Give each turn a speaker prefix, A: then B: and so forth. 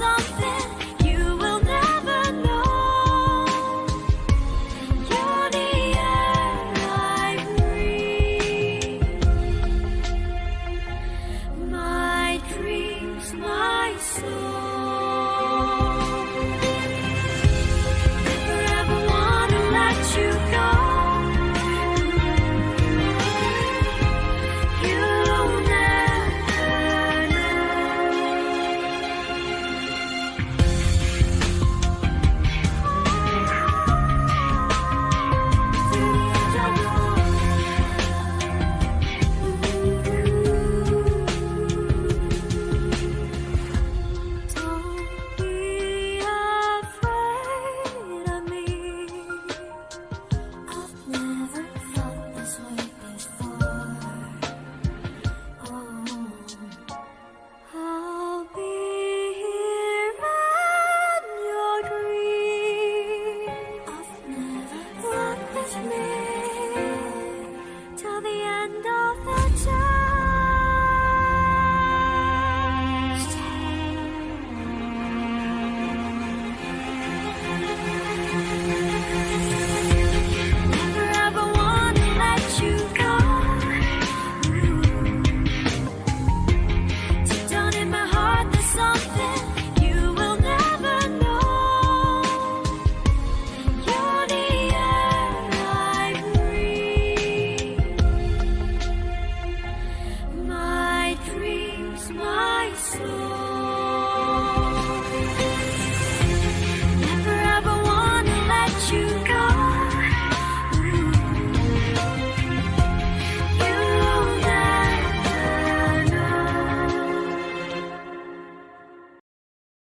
A: something. see.